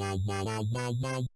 ダイダイダイダイ。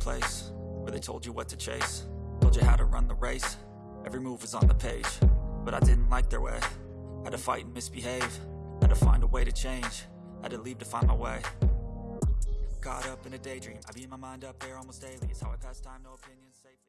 Place Where they told you what to chase Told you how to run the race Every move was on the page But I didn't like their way Had to fight and misbehave Had to find a way to change Had to leave to find my way Caught up in a daydream I beat my mind up there almost daily It's how I pass time, no opinions safely